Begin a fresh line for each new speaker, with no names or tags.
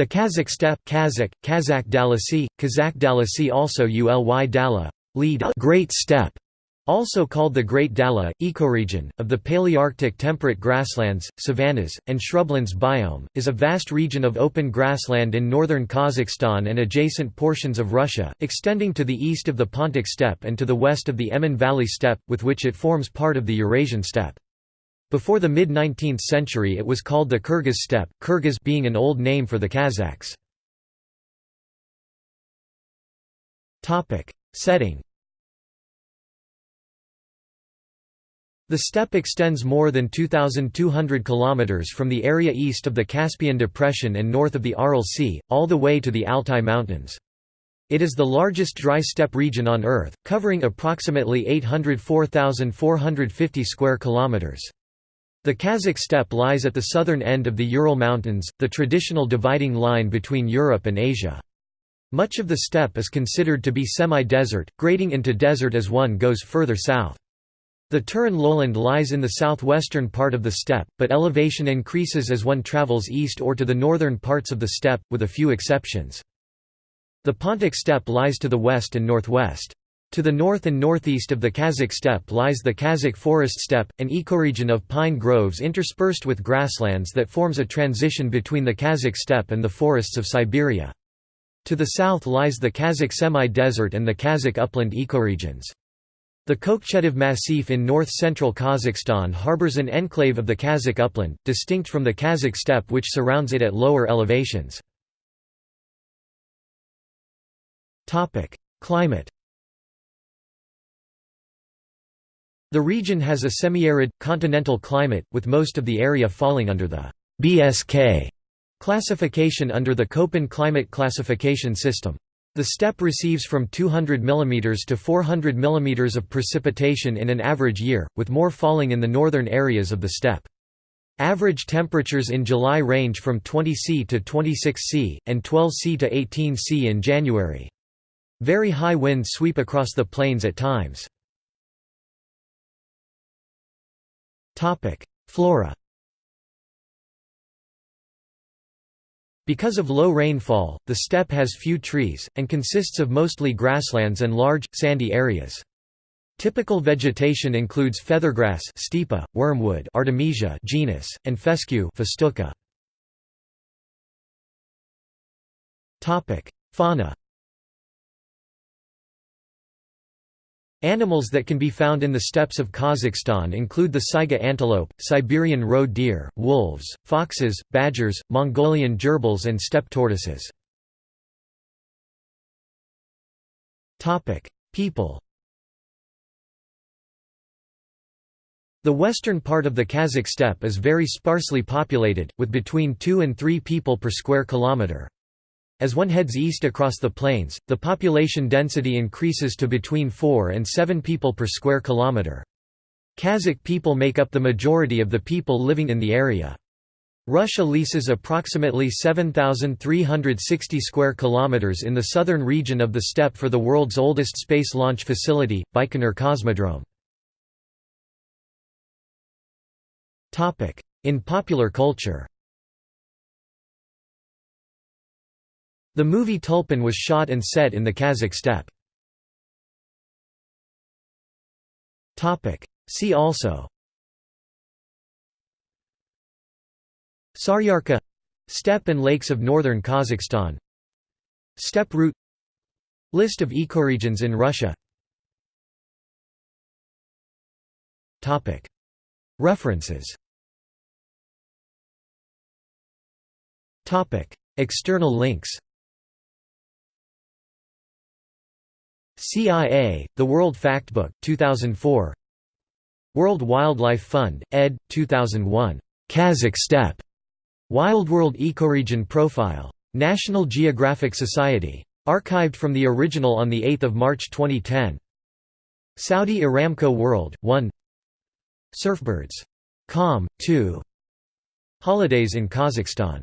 The Kazakh steppe Kazakh, Kazakh Dalasi, Kazakh Dalasi also Uly Dala, lead Great Steppe, also called the Great Dala, ecoregion, of the Palearctic temperate grasslands, savannas, and shrublands biome, is a vast region of open grassland in northern Kazakhstan and adjacent portions of Russia, extending to the east of the Pontic steppe and to the west of the Emin Valley steppe, with which it forms part of the Eurasian steppe. Before the mid-19th century it was called the Kyrgyz steppe, Kyrgyz being an old name for the Kazakhs. Setting The steppe extends more than 2,200 km from the area east of the Caspian Depression and north of the Aral Sea, all the way to the Altai Mountains. It is the largest dry steppe region on Earth, covering approximately 804,450 square kilometers. The Kazakh steppe lies at the southern end of the Ural Mountains, the traditional dividing line between Europe and Asia. Much of the steppe is considered to be semi-desert, grading into desert as one goes further south. The Turan lowland lies in the southwestern part of the steppe, but elevation increases as one travels east or to the northern parts of the steppe, with a few exceptions. The Pontic steppe lies to the west and northwest. To the north and northeast of the Kazakh steppe lies the Kazakh forest steppe, an ecoregion of pine groves interspersed with grasslands that forms a transition between the Kazakh steppe and the forests of Siberia. To the south lies the Kazakh semi-desert and the Kazakh upland ecoregions. The Kokshetau Massif in north-central Kazakhstan harbors an enclave of the Kazakh upland, distinct from the Kazakh steppe which surrounds it at lower elevations. Climate The region has a semi-arid, continental climate, with most of the area falling under the BSK classification under the Köppen climate classification system. The steppe receives from 200 mm to 400 mm of precipitation in an average year, with more falling in the northern areas of the steppe. Average temperatures in July range from 20 C to 26 C, and 12 C to 18 C in January. Very high winds sweep across the plains at times. Flora Because of low rainfall, the steppe has few trees, and consists of mostly grasslands and large, sandy areas. Typical vegetation includes feathergrass stipa, wormwood Artemisia genus, and fescue festuca. Fauna Animals that can be found in the steppes of Kazakhstan include the saiga antelope, Siberian roe deer, wolves, foxes, badgers, Mongolian gerbils and steppe tortoises. People The western part of the Kazakh steppe is very sparsely populated, with between 2 and 3 people per square kilometre. As one heads east across the plains, the population density increases to between 4 and 7 people per square kilometre. Kazakh people make up the majority of the people living in the area. Russia leases approximately 7360 square kilometers in the southern region of the steppe for the world's oldest space launch facility, Baikonur Cosmodrome. In popular culture. The movie Tulpan was shot and set in the Kazakh steppe. See also. Saryarka Steppe and lakes of northern Kazakhstan. Steppe route. List of ecoregions in Russia. References. External links CIA, The World Factbook 2004 World Wildlife Fund, ed. 2001. Kazakh Steppe. Wildworld Ecoregion Profile. National Geographic Society. Archived from the original on 8 March 2010. Saudi Aramco World, 1 Surfbirds. Com. 2 Holidays in Kazakhstan